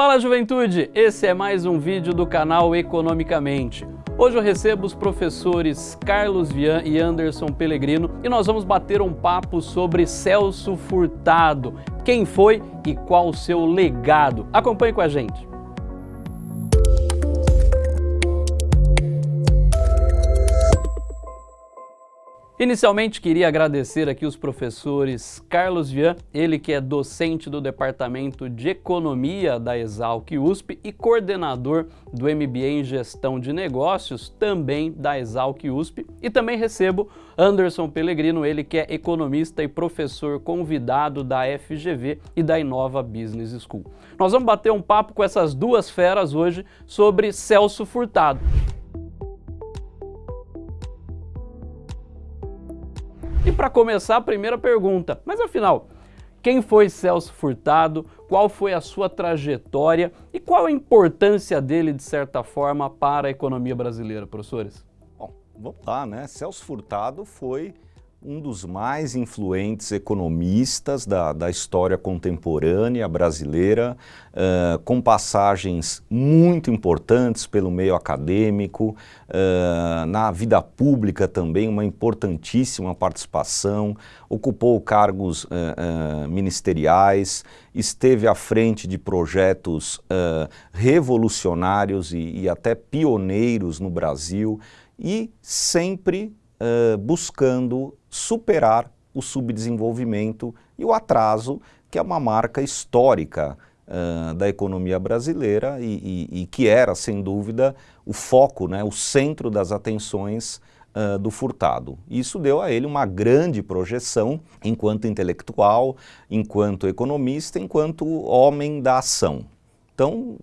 Fala juventude, esse é mais um vídeo do canal Economicamente. Hoje eu recebo os professores Carlos Vian e Anderson Pellegrino e nós vamos bater um papo sobre Celso Furtado, quem foi e qual o seu legado. Acompanhe com a gente. Inicialmente queria agradecer aqui os professores Carlos Vian, ele que é docente do Departamento de Economia da Exalc USP e coordenador do MBA em Gestão de Negócios, também da Exalc USP. E também recebo Anderson Pellegrino, ele que é economista e professor convidado da FGV e da Inova Business School. Nós vamos bater um papo com essas duas feras hoje sobre Celso Furtado. E para começar, a primeira pergunta, mas afinal, quem foi Celso Furtado, qual foi a sua trajetória e qual a importância dele, de certa forma, para a economia brasileira, professores? Bom, vamos lá, né? Celso Furtado foi um dos mais influentes economistas da, da história contemporânea brasileira, uh, com passagens muito importantes pelo meio acadêmico, uh, na vida pública também uma importantíssima participação, ocupou cargos uh, ministeriais, esteve à frente de projetos revolucionários e, e até pioneiros no Brasil e sempre uh, buscando superar o subdesenvolvimento e o atraso, que é uma marca histórica uh, da economia brasileira e, e, e, que era, sem dúvida, o foco, né, o centro das atenções uh, do Furtado. Isso deu a ele uma grande projeção enquanto intelectual, enquanto economista, enquanto homem da ação. Então,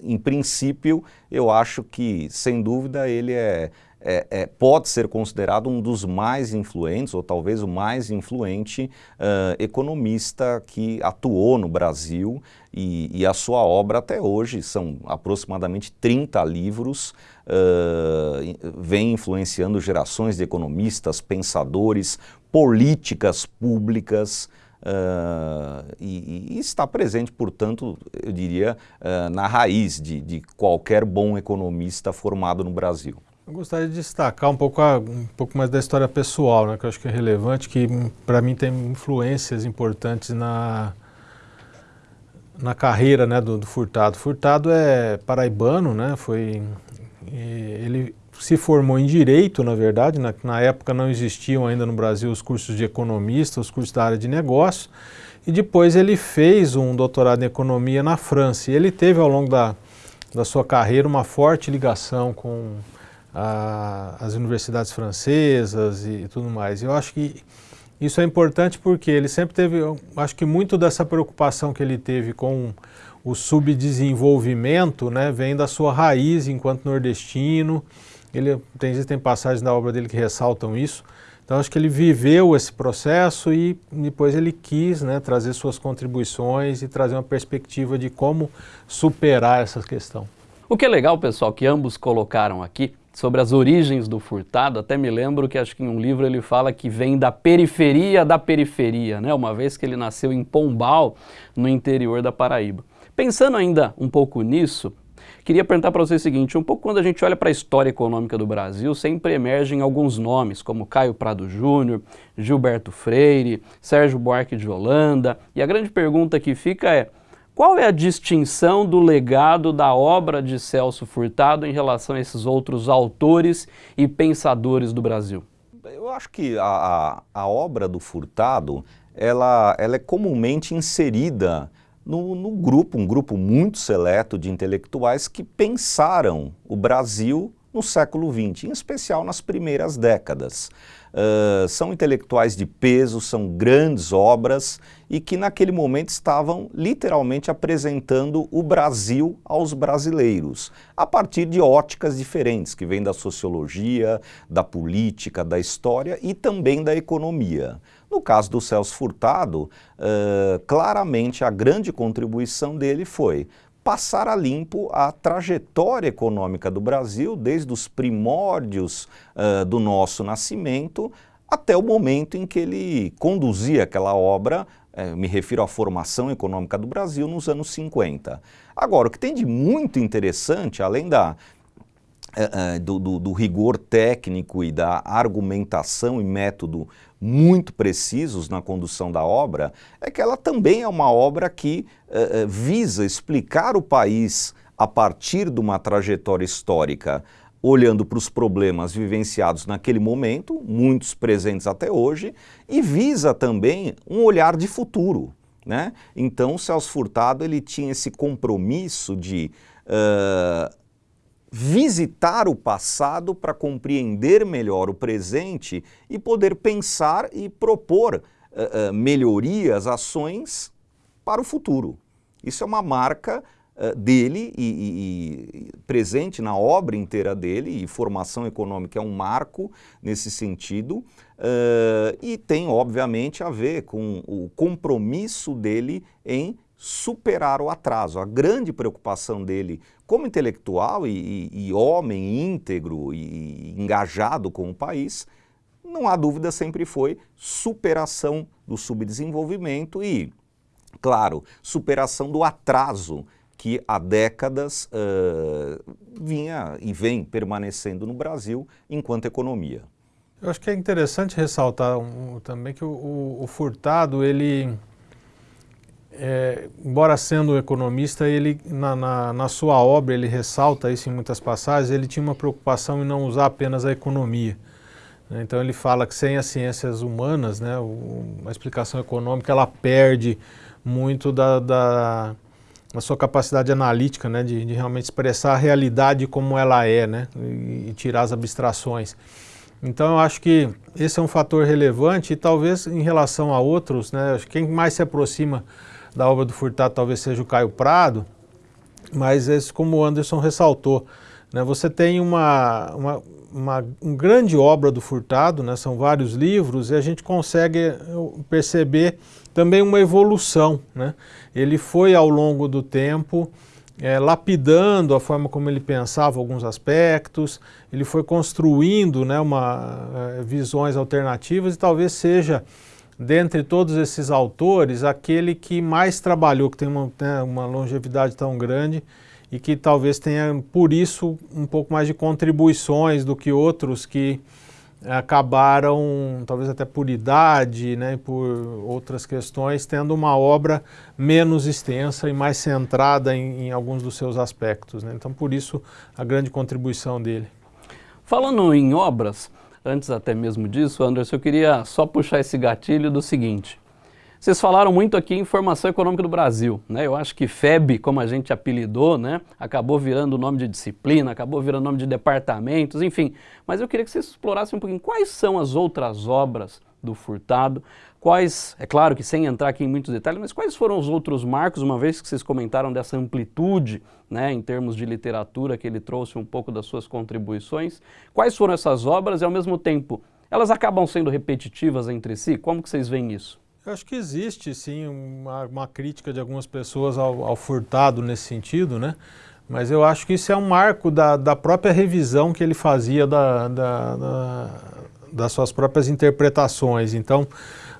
em princípio, eu acho que, sem dúvida, ele é é, é, pode ser considerado um dos mais influentes, ou talvez o mais influente uh, economista que atuou no Brasil e, e, a sua obra até hoje, são aproximadamente 30 livros, uh, vem influenciando gerações de economistas, pensadores, políticas públicas, Uh, e, e, está presente, portanto, eu diria, uh, na raiz de, de qualquer bom economista formado no Brasil. Eu gostaria de destacar um pouco, a, um pouco mais da história pessoal, né, que eu acho que é relevante, que para mim tem influências importantes na, na carreira né, do, do, Furtado. Furtado é paraibano, né, foi, ele se formou em Direito, na verdade, na, na época não existiam ainda no Brasil os cursos de economista, os cursos da área de negócio, e depois ele fez um doutorado em Economia na França. E ele teve ao longo da, da sua carreira uma forte ligação com a, as universidades francesas e, e tudo mais. Eu acho que isso é importante porque ele sempre teve, acho que muito dessa preocupação que ele teve com o subdesenvolvimento né, vem da sua raiz enquanto nordestino. Ele, tem, existem passagens da obra dele que ressaltam isso. Então acho que ele viveu esse processo e depois ele quis né, trazer suas contribuições e trazer uma perspectiva de como superar essa questão. O que é legal, pessoal, que ambos colocaram aqui, sobre as origens do furtado, até me lembro que acho que em um livro ele fala que vem da periferia da periferia, né? uma vez que ele nasceu em Pombal, no interior da Paraíba. Pensando ainda um pouco nisso, queria perguntar para você o seguinte, um pouco quando a gente olha para a história econômica do Brasil, sempre emergem alguns nomes, como Caio Prado Júnior, Gilberto Freire, Sérgio Buarque de Holanda, e a grande pergunta que fica é, qual é a distinção do legado da obra de Celso Furtado em relação a esses outros autores e pensadores do Brasil? Eu acho que a, a, obra do Furtado, ela, ela é comumente inserida no, no, grupo, um grupo muito seleto de intelectuais que pensaram o Brasil no século XX, em especial nas primeiras décadas. São intelectuais de peso, são grandes obras e que naquele momento estavam literalmente apresentando o Brasil aos brasileiros, a partir de óticas diferentes, que vêm da sociologia, da política, da história e também da economia. No caso do Celso Furtado, uh, claramente a grande contribuição dele foi passar a limpo a trajetória econômica do Brasil, desde os primórdios uh, do nosso nascimento até o momento em que ele conduzia aquela obra é, me refiro à formação econômica do Brasil nos anos 50. Agora, o que tem de muito interessante, além da, é, do, do, do, rigor técnico e da argumentação e método muito precisos na condução da obra, é que ela também é uma obra que é, é visa explicar o país a partir de uma trajetória histórica olhando para os problemas vivenciados naquele momento, muitos presentes até hoje, e visa também um olhar de futuro. Né? Então, Celso Furtado ele tinha esse compromisso de uh, visitar o passado para compreender melhor o presente e poder pensar e propor uh, uh, melhorias, ações para o futuro. Isso é uma marca uh, dele e, e, e, presente na obra inteira dele, e formação econômica é um marco nesse sentido, e tem obviamente a ver com o compromisso dele em superar o atraso. A grande preocupação dele como intelectual e, e homem íntegro e engajado com o país, não há dúvida, sempre foi superação do subdesenvolvimento e, claro, superação do atraso que há décadas uh, vinha e vem permanecendo no Brasil enquanto economia. Eu acho que é interessante ressaltar um, também que o, o, o Furtado, ele, é, embora sendo economista, ele na, na, na, sua obra, ele ressalta isso em muitas passagens, ele tinha uma preocupação em não usar apenas a economia. Né? Então ele fala que sem as ciências humanas, né, a explicação econômica, ela perde muito da, da a sua capacidade analítica, né, de, de, realmente expressar a realidade como ela é, né, e, e, tirar as abstrações. Então eu acho que esse é um fator relevante e talvez em relação a outros, né, quem mais se aproxima da obra do Furtado talvez seja o Caio Prado, mas esse, como o Anderson ressaltou, né, você tem uma, uma, uma, uma grande obra do Furtado, né, são vários livros, e a gente consegue perceber também uma evolução. Né? Ele foi ao longo do tempo é, lapidando a forma como ele pensava alguns aspectos, ele foi construindo né, uma, é, visões alternativas e talvez seja, dentre todos esses autores, aquele que mais trabalhou, que tem uma, né, uma longevidade tão grande e que talvez tenha, por isso, um pouco mais de contribuições do que outros que acabaram, talvez até por idade, né, por outras questões, tendo uma obra menos extensa e mais centrada em, em alguns dos seus aspectos. Né? Então, por isso, a grande contribuição dele. Falando em obras, antes até mesmo disso, Anderson, eu queria só puxar esse gatilho do seguinte. Vocês falaram muito aqui em Formação Econômica do Brasil, né? Eu acho que FEB, como a gente apelidou, né? Acabou virando o nome de disciplina, acabou virando nome de departamentos, enfim. Mas eu queria que vocês explorassem um pouquinho quais são as outras obras do Furtado, quais, é claro que sem entrar aqui em muitos detalhes, mas quais foram os outros marcos, uma vez que vocês comentaram dessa amplitude, né, em termos de literatura, que ele trouxe um pouco das suas contribuições, quais foram essas obras e ao mesmo tempo, elas acabam sendo repetitivas entre si? Como que vocês veem isso? Eu acho que existe, sim, uma, uma crítica de algumas pessoas ao, ao, furtado nesse sentido, né? Mas eu acho que isso é um marco da, da própria revisão que ele fazia da, da, da, das suas próprias interpretações. Então,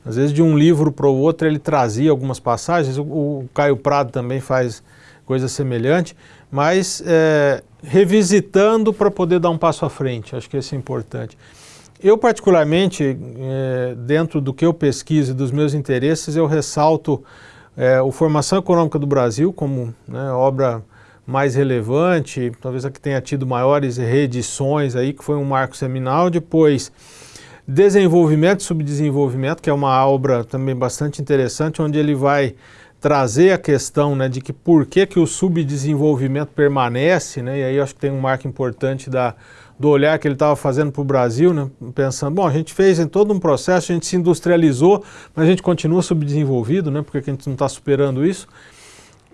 às vezes de um livro para o outro ele trazia algumas passagens, o, o Caio Prado também faz coisa semelhante, mas é, revisitando para poder dar um passo à frente, acho que isso é importante. Eu, particularmente, é, dentro do que eu pesquiso e dos meus interesses, eu ressalto é, o Formação Econômica do Brasil como né, obra mais relevante, talvez a que tenha tido maiores reedições aí, que foi um marco seminal. Depois, Desenvolvimento e Subdesenvolvimento, que é uma obra também bastante interessante, onde ele vai trazer a questão né, de que por que, que o subdesenvolvimento permanece, né, e aí acho que tem um marco importante da do olhar que ele estava fazendo para o Brasil, né, pensando, bom, a gente fez em todo um processo, a gente se industrializou, mas a gente continua subdesenvolvido, né, porque a gente não está superando isso.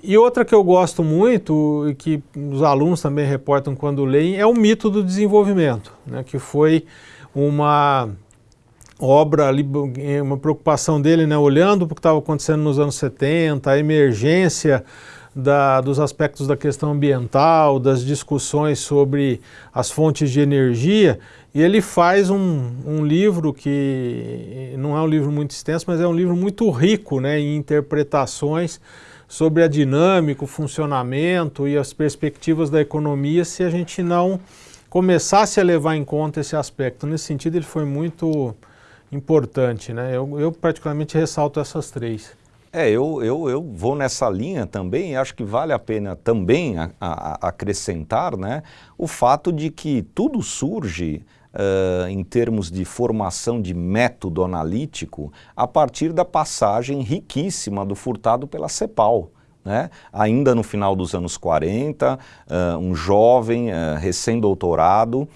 E outra que eu gosto muito, e que os alunos também reportam quando leem, é o mito do desenvolvimento, né, que foi uma obra ali, uma preocupação dele, né, olhando para o que estava acontecendo nos anos 70, a emergência da, dos aspectos da questão ambiental, das discussões sobre as fontes de energia, e ele faz um, um, livro que não é um livro muito extenso, mas é um livro muito rico né, em interpretações sobre a dinâmica, o funcionamento e as perspectivas da economia se a gente não começasse a levar em conta esse aspecto. Nesse sentido, ele foi muito importante. Né? Eu, eu particularmente ressalto essas três. É, eu, eu, eu vou nessa linha também acho que vale a pena também a, a, acrescentar né, o fato de que tudo surge uh, em termos de formação de método analítico a partir da passagem riquíssima do Furtado pela CEPAL. Né? Ainda no final dos anos 40, uh, um jovem uh, recém-doutorado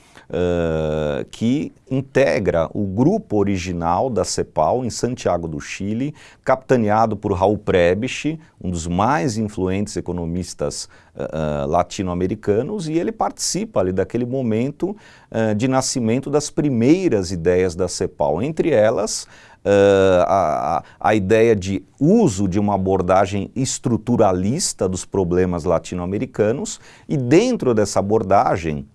que integra o grupo original da CEPAL em Santiago do Chile, capitaneado por Raul Prebisch, um dos mais influentes economistas uh, latino-americanos, e ele participa ali daquele momento uh, de nascimento das primeiras ideias da CEPAL, entre elas Uh, a, a, ideia de uso de uma abordagem estruturalista dos problemas latino-americanos e dentro dessa abordagem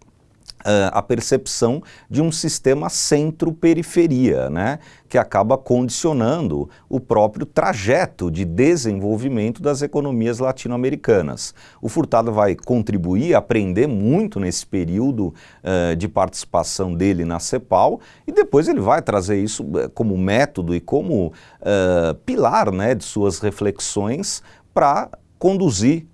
a percepção de um sistema centro-periferia, né, que acaba condicionando o próprio trajeto de desenvolvimento das economias latino-americanas. O Furtado vai contribuir, aprender muito nesse período uh, de participação dele na CEPAL e depois ele vai trazer isso como método e como uh, pilar né, de suas reflexões para conduzir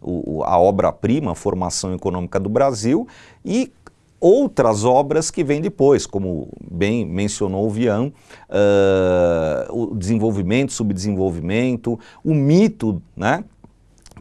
a obra-prima, a formação econômica do Brasil e outras obras que vêm depois, como bem mencionou o Vian, uh, o desenvolvimento, subdesenvolvimento, o mito, né?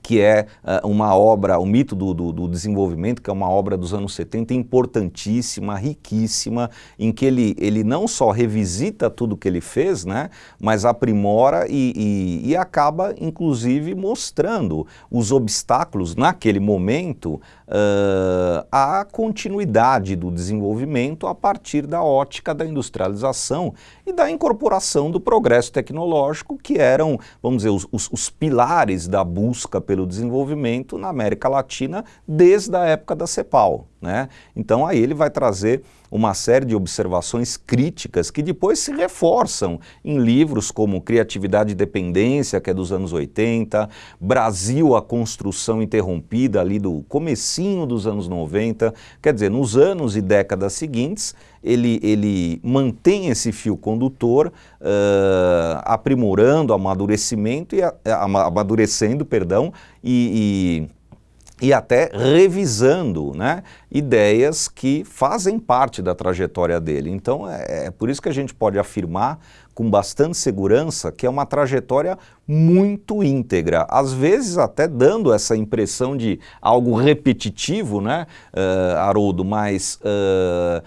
que é uh, uma obra, o mito do, do, do, desenvolvimento, que é uma obra dos anos 70 importantíssima, riquíssima, em que ele, ele não só revisita tudo que ele fez, né, mas aprimora e, e, e acaba, inclusive, mostrando os obstáculos naquele momento uh, à continuidade do desenvolvimento a partir da ótica da industrialização e da incorporação do progresso tecnológico, que eram, vamos dizer, os, os, os pilares da busca pelo desenvolvimento na América Latina desde a época da CEPAL. Né? Então aí ele vai trazer uma série de observações críticas que depois se reforçam em livros como Criatividade e Dependência, que é dos anos 80, Brasil, a Construção Interrompida, ali do comecinho dos anos 90, quer dizer, nos anos e décadas seguintes, ele, ele mantém esse fio condutor, uh, aprimorando, amadurecimento e, amadurecendo, perdão, e, e e até revisando né, ideias que fazem parte da trajetória dele. Então é, é, por isso que a gente pode afirmar com bastante segurança que é uma trajetória muito íntegra, às vezes até dando essa impressão de algo repetitivo, né, uh, Haroldo, mas uh,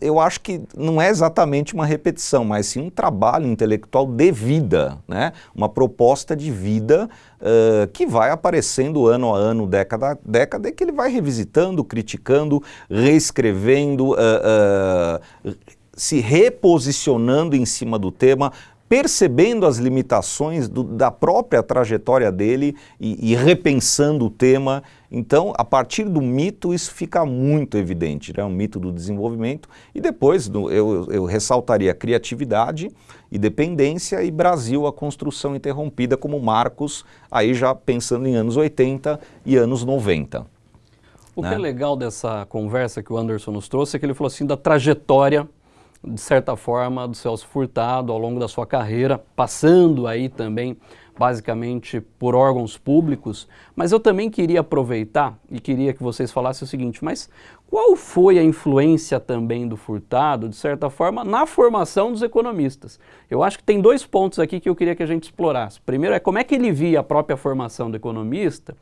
eu acho que não é exatamente uma repetição, mas sim um trabalho intelectual de vida, né? uma proposta de vida uh, que vai aparecendo ano a ano, década a década, e que ele vai revisitando, criticando, reescrevendo, uh, uh, se reposicionando em cima do tema, percebendo as limitações do, da própria trajetória dele e, e, repensando o tema. Então, a partir do mito, isso fica muito evidente, né? o mito do desenvolvimento. E depois do, eu, eu ressaltaria criatividade e dependência e Brasil, a construção interrompida como marcos, aí já pensando em anos 80 e anos 90. O né? que é legal dessa conversa que o Anderson nos trouxe é que ele falou assim da trajetória de certa forma, do Celso Furtado ao longo da sua carreira, passando aí também basicamente por órgãos públicos, mas eu também queria aproveitar e queria que vocês falassem o seguinte, mas qual foi a influência também do Furtado, de certa forma, na formação dos economistas? Eu acho que tem dois pontos aqui que eu queria que a gente explorasse. Primeiro é como é que ele via a própria formação do economista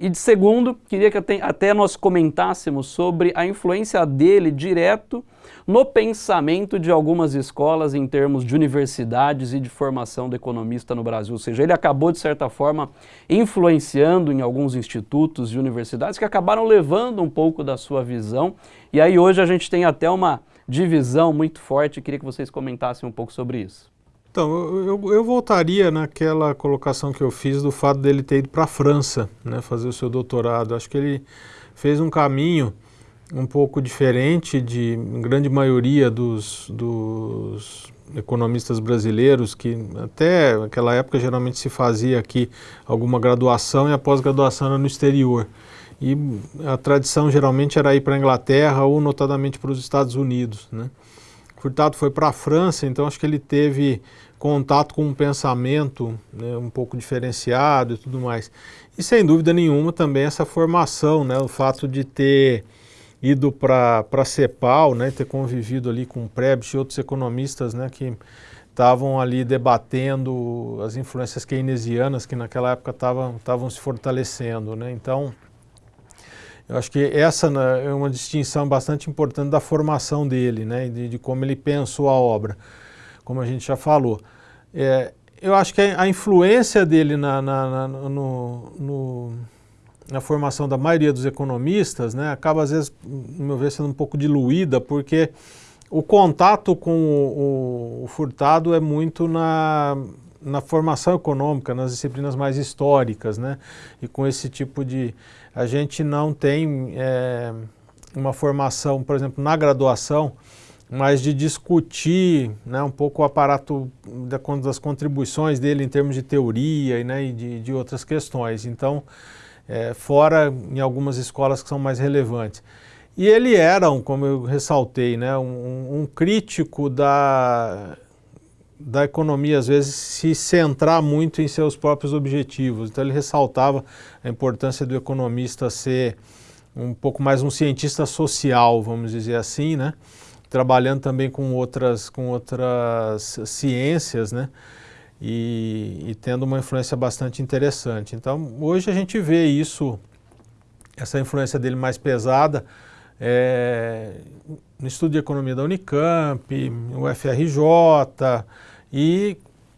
e de segundo, queria que até nós comentássemos sobre a influência dele direto no pensamento de algumas escolas em termos de universidades e de formação do economista no Brasil. Ou seja, ele acabou, de certa forma, influenciando em alguns institutos e universidades que acabaram levando um pouco da sua visão. E aí hoje a gente tem até uma divisão muito forte. Queria que vocês comentassem um pouco sobre isso. Então, eu, eu, voltaria naquela colocação que eu fiz do fato dele ter ido para a França, né, fazer o seu doutorado. Acho que ele fez um caminho um pouco diferente de grande maioria dos, dos economistas brasileiros, que até aquela época geralmente se fazia aqui alguma graduação e a pós-graduação era no exterior. E a tradição geralmente era ir para a Inglaterra ou notadamente para os Estados Unidos. Né? Furtado foi para a França, então acho que ele teve contato com um pensamento né, um pouco diferenciado e tudo mais. E sem dúvida nenhuma também essa formação, né, o fato de ter ido para a CEPAL, né, ter convivido ali com o Prebisch e outros economistas né, que estavam ali debatendo as influências keynesianas que naquela época estavam se fortalecendo. Né? Então, eu acho que essa né, é uma distinção bastante importante da formação dele, né, de, de como ele pensou a obra, como a gente já falou. É, eu acho que a, influência dele na, na, na, no, no, na formação da maioria dos economistas né, acaba, às vezes, no meu ver, sendo um pouco diluída, porque o contato com o, o, o Furtado é muito na, na formação econômica, nas disciplinas mais históricas, né? E com esse tipo de... A gente não tem é, uma formação, por exemplo, na graduação, mas de discutir né, um pouco o aparato das contribuições dele em termos de teoria né, e de, de outras questões. Então, é, fora em algumas escolas que são mais relevantes. E ele era, como eu ressaltei, né, um, um crítico da da economia, às vezes, se centrar muito em seus próprios objetivos. Então, ele ressaltava a importância do economista ser um pouco mais um cientista social, vamos dizer assim, né? trabalhando também com outras, com outras ciências, né? E, e, tendo uma influência bastante interessante. Então, hoje a gente vê isso, essa influência dele mais pesada, é, no estudo de economia da Unicamp, o FRJ, e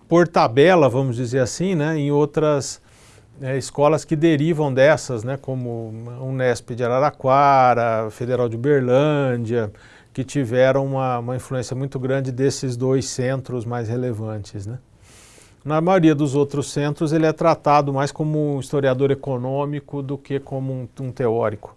por tabela, vamos dizer assim, né, em outras é, escolas que derivam dessas, né, como Unesp de Araraquara, Federal de Uberlândia, que tiveram uma, uma influência muito grande desses dois centros mais relevantes. Né. Na maioria dos outros centros, ele é tratado mais como um historiador econômico do que como um, um teórico.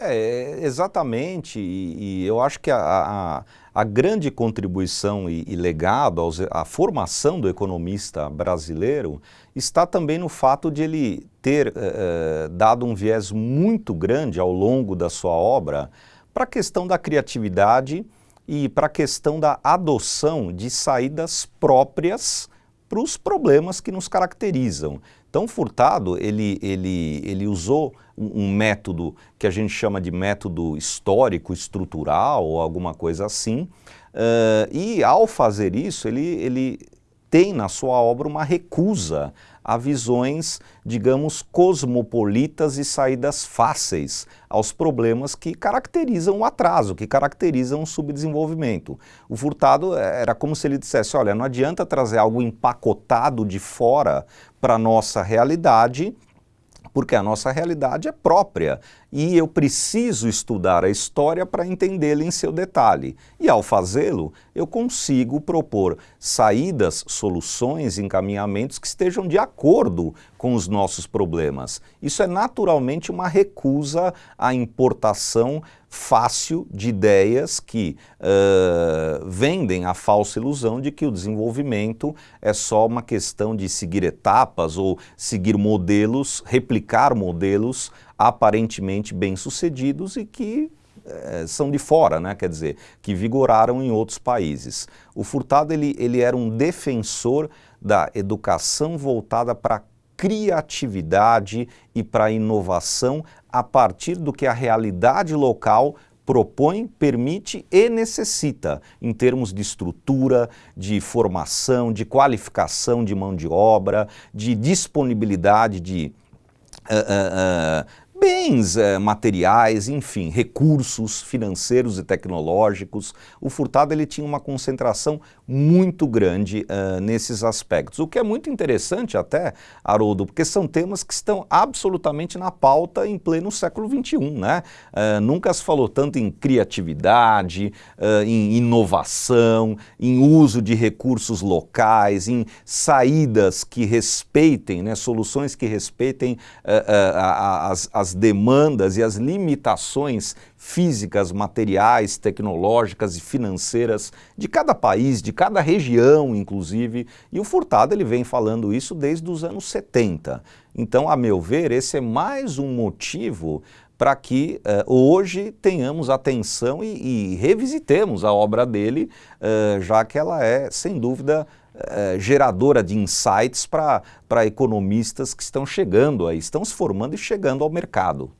É, exatamente, e, e eu acho que a, a, a grande contribuição e, e legado aos, à formação do economista brasileiro está também no fato de ele ter eh, eh, dado um viés muito grande ao longo da sua obra para a questão da criatividade e para a questão da adoção de saídas próprias para os problemas que nos caracterizam. Então, Furtado, ele, ele, ele usou um, um, método que a gente chama de método histórico, estrutural ou alguma coisa assim, uh, e ao fazer isso, ele, ele tem na sua obra uma recusa a visões, digamos, cosmopolitas e saídas fáceis aos problemas que caracterizam o atraso, que caracterizam o subdesenvolvimento. O Furtado era como se ele dissesse, olha, não adianta trazer algo empacotado de fora para a nossa realidade, porque a nossa realidade é própria e eu preciso estudar a história para entendê-la em seu detalhe. E ao fazê-lo, eu consigo propor saídas, soluções, encaminhamentos que estejam de acordo com os nossos problemas. Isso é naturalmente uma recusa à importação fácil de ideias que uh, vendem a falsa ilusão de que o desenvolvimento é só uma questão de seguir etapas ou seguir modelos, replicar modelos aparentemente bem-sucedidos e que é, são de fora, né? quer dizer, que vigoraram em outros países. O Furtado ele, ele era um defensor da educação voltada para criatividade e para inovação a partir do que a realidade local propõe, permite e necessita em termos de estrutura, de formação, de qualificação de mão de obra, de disponibilidade de uh, uh, uh, bens eh, materiais, enfim, recursos financeiros e tecnológicos. O Furtado ele tinha uma concentração muito grande uh, nesses aspectos, o que é muito interessante até, Haroldo, porque são temas que estão absolutamente na pauta em pleno século XXI, né? Uh, nunca se falou tanto em criatividade, uh, em inovação, em uso de recursos locais, em saídas que respeitem, né, soluções que respeitem as, as demandas e as limitações físicas, materiais, tecnológicas e financeiras de cada país, de cada região, inclusive. E o Furtado ele vem falando isso desde os anos 70. Então, a meu ver, esse é mais um motivo para que uh, hoje tenhamos atenção e, e, revisitemos a obra dele, uh, já que ela é, sem dúvida, uh, geradora de insights para economistas que estão chegando aí, estão se formando e chegando ao mercado.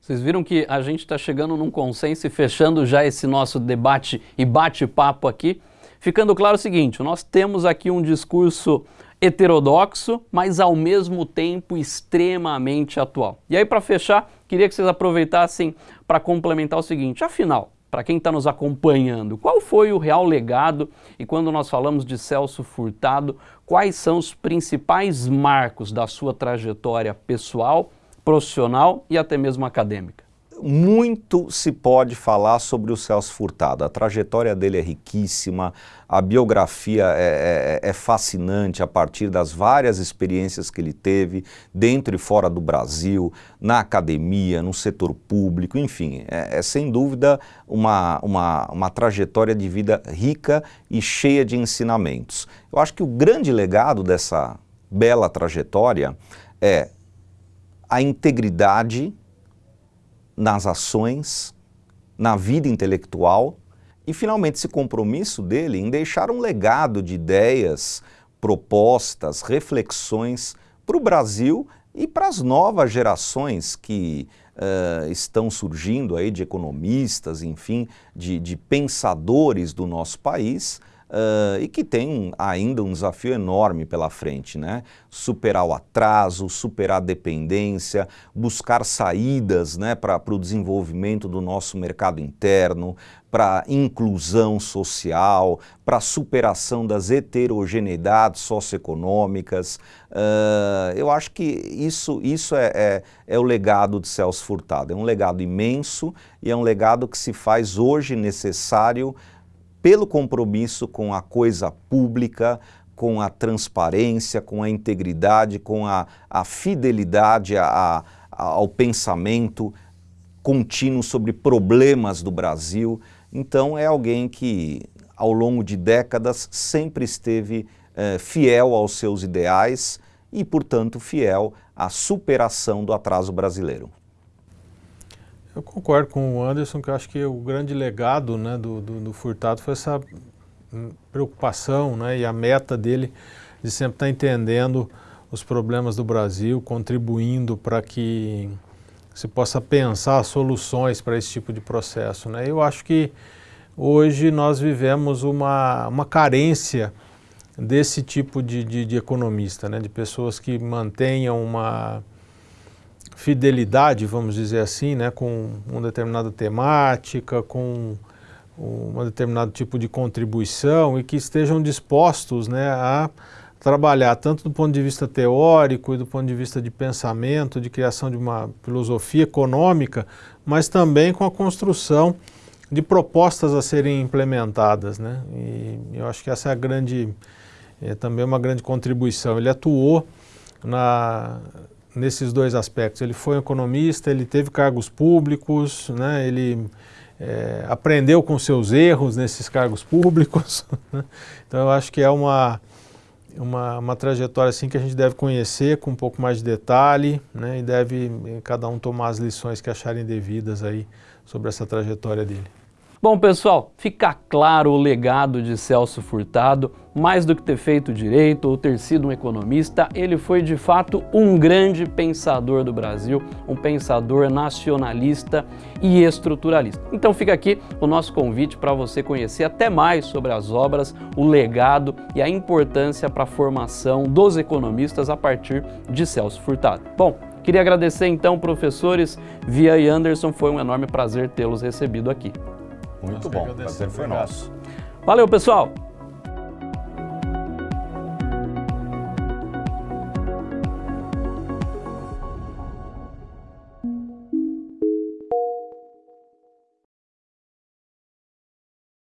Vocês viram que a gente está chegando num consenso e fechando já esse nosso debate e bate-papo aqui, ficando claro o seguinte, nós temos aqui um discurso heterodoxo, mas ao mesmo tempo extremamente atual. E aí para fechar, queria que vocês aproveitassem para complementar o seguinte, afinal, para quem está nos acompanhando, qual foi o real legado e quando nós falamos de Celso Furtado, quais são os principais marcos da sua trajetória pessoal profissional e até mesmo acadêmica? Muito se pode falar sobre o Celso Furtado. A trajetória dele é riquíssima, a biografia é, é, é, fascinante a partir das várias experiências que ele teve dentro e fora do Brasil, na academia, no setor público, enfim, é, é sem dúvida uma, uma, uma trajetória de vida rica e cheia de ensinamentos. Eu acho que o grande legado dessa bela trajetória é a integridade nas ações, na vida intelectual e finalmente esse compromisso dele em deixar um legado de ideias, propostas, reflexões para o Brasil e para as novas gerações que uh, estão surgindo aí de economistas, enfim, de, de pensadores do nosso país, uh, e que tem ainda um desafio enorme pela frente, né? Superar o atraso, superar a dependência, buscar saídas né, para o desenvolvimento do nosso mercado interno, para inclusão social, para superação das heterogeneidades socioeconômicas. Uh, eu acho que isso, isso é, é, é, o legado de Celso Furtado. É um legado imenso e é um legado que se faz hoje necessário pelo compromisso com a coisa pública, com a transparência, com a integridade, com a, a fidelidade a, a, ao pensamento contínuo sobre problemas do Brasil. Então é alguém que ao longo de décadas sempre esteve eh, fiel aos seus ideais e, portanto, fiel à superação do atraso brasileiro. Eu concordo com o Anderson, que eu acho que o grande legado né, do, do, do, Furtado foi essa hum, preocupação né, e a meta dele de sempre estar entendendo os problemas do Brasil, contribuindo para que se possa pensar soluções para esse tipo de processo. Né? Eu acho que hoje nós vivemos uma, uma carência desse tipo de, de, de economista, né? de pessoas que mantenham uma fidelidade, vamos dizer assim, né, com uma determinada temática, com um determinado tipo de contribuição e que estejam dispostos né, a trabalhar tanto do ponto de vista teórico e do ponto de vista de pensamento, de criação de uma filosofia econômica, mas também com a construção de propostas a serem implementadas. Né? E eu acho que essa é a grande, é também uma grande contribuição. Ele atuou na, nesses dois aspectos. Ele foi um economista, ele teve cargos públicos, né, ele é, aprendeu com seus erros nesses cargos públicos. Né. então eu acho que é uma, uma, uma, trajetória assim que a gente deve conhecer com um pouco mais de detalhe né, e deve eh, cada um tomar as lições que acharem devidas aí sobre essa trajetória dele. Bom, pessoal, fica claro o legado de Celso Furtado. Mais do que ter feito direito ou ter sido um economista, ele foi de fato um grande pensador do Brasil, um pensador nacionalista e estruturalista. Então fica aqui o nosso convite para você conhecer até mais sobre as obras, o legado e a importância para a formação dos economistas a partir de Celso Furtado. Bom, Queria agradecer então, professores Via e Anderson, foi um enorme prazer tê-los recebido aqui. Muito bom, prazer foi nosso. Valeu, pessoal!